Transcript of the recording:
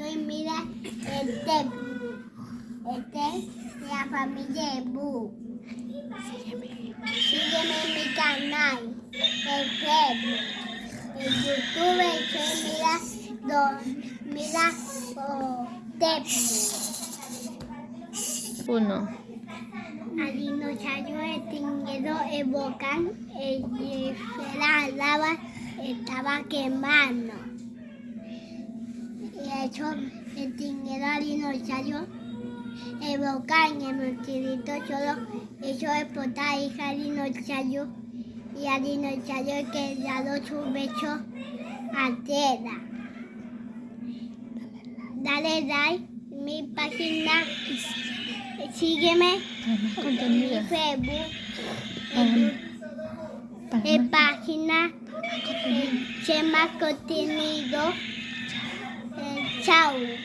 soy mira este Este es la familia de Bu. Sígueme en mi canal, en Facebook, en YouTube, soy mira, do, mira oh, Tepu. Uno. Al dinosaurio extinguido el volcán, el la lava estaba quemando. Eso extinguido al dinosaurio, el volcán, el meteorito solo hizo explotar hija dinosaurio y al dinosaurio que dado su beso a tierra. Dale like mi página, sígueme Más en. Facebook, Ah, en más- página eh, Chema Contenido. 跳舞